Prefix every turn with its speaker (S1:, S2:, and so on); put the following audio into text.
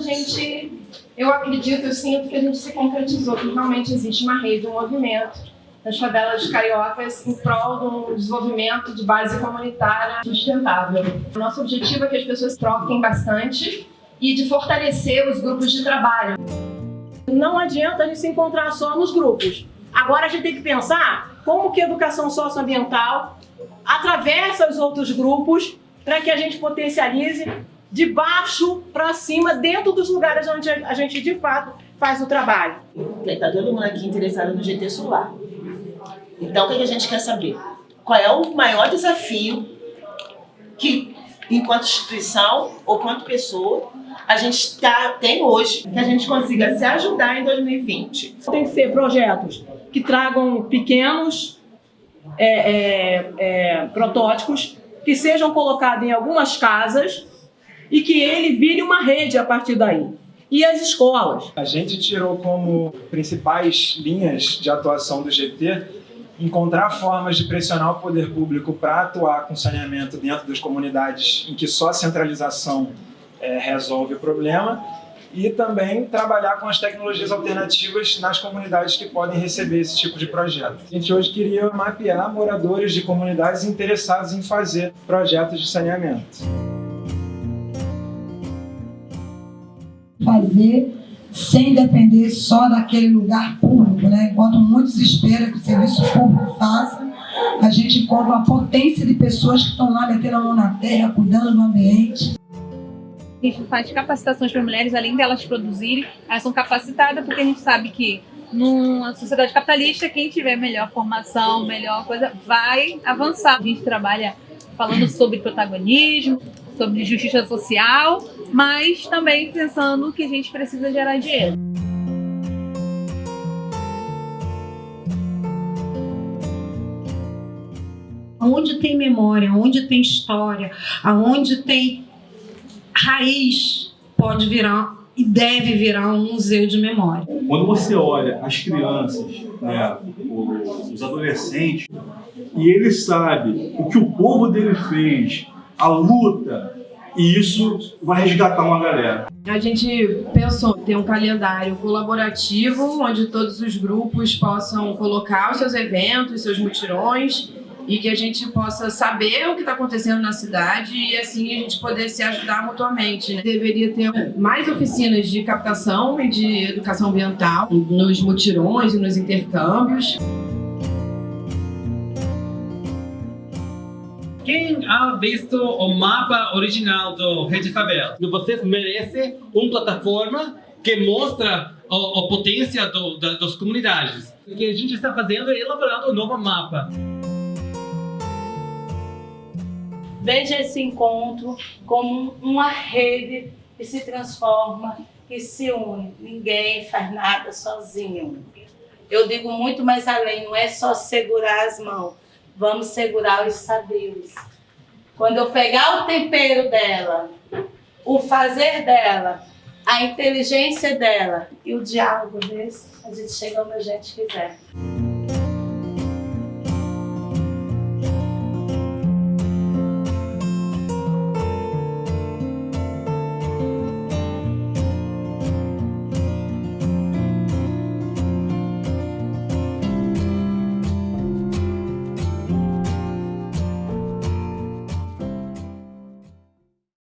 S1: gente, eu acredito, eu sinto que a gente se concretizou, que realmente existe uma rede, um movimento nas favelas cariocas em prol de um desenvolvimento de base comunitária sustentável. O nosso objetivo é que as pessoas troquem bastante e de fortalecer os grupos de trabalho.
S2: Não adianta a gente se encontrar só nos grupos. Agora a gente tem que pensar como que a educação socioambiental atravessa os outros grupos para que a gente potencialize de baixo para cima, dentro dos lugares onde a gente de fato faz o trabalho.
S3: Está todo mundo aqui interessado no GT Solar. Então o que a gente quer saber? Qual é o maior desafio que, enquanto instituição ou quanto pessoa, a gente tá, tem hoje, que a gente consiga se ajudar em 2020.
S2: Tem que ser projetos que tragam pequenos é, é, é, protótipos que sejam colocados em algumas casas e que ele vire uma rede a partir daí. E as escolas?
S4: A gente tirou como principais linhas de atuação do GT encontrar formas de pressionar o poder público para atuar com saneamento dentro das comunidades em que só a centralização é, resolve o problema e também trabalhar com as tecnologias alternativas nas comunidades que podem receber esse tipo de projeto. A gente hoje queria mapear moradores de comunidades interessados em fazer projetos de saneamento.
S5: Fazer sem depender só daquele lugar público, né? Enquanto muitos esperam que o serviço público faça, a gente encontra uma potência de pessoas que estão lá metendo a mão na terra, cuidando do ambiente.
S6: A gente faz capacitações para mulheres, além delas produzirem, elas são capacitadas porque a gente sabe que numa sociedade capitalista, quem tiver melhor formação, melhor coisa, vai avançar. A gente trabalha falando sobre protagonismo, sobre justiça social, mas também pensando que a gente precisa gerar dinheiro.
S7: Onde tem memória, onde tem história, aonde tem raiz, pode virar e deve virar um museu de memória.
S8: Quando você olha as crianças, né, os adolescentes, e ele sabe o que o povo dele fez, a luta, e isso vai resgatar uma galera.
S1: A gente pensou ter um calendário colaborativo, onde todos os grupos possam colocar os seus eventos, seus mutirões, e que a gente possa saber o que está acontecendo na cidade e assim a gente poder se ajudar mutuamente. Né? Deveria ter mais oficinas de captação e de educação ambiental nos mutirões e nos intercâmbios.
S9: Quem ha visto o mapa original do Rede Favela? Vocês merecem uma plataforma que mostra a, a potência do, da, das comunidades. O que a gente está fazendo é elaborando um novo mapa.
S10: Veja esse encontro como uma rede que se transforma, que se une. Ninguém faz nada sozinho. Eu digo muito mais além, não é só segurar as mãos, vamos segurar os saberes. Quando eu pegar o tempero dela, o fazer dela, a inteligência dela e o diálogo desse, a gente chega onde a gente quiser.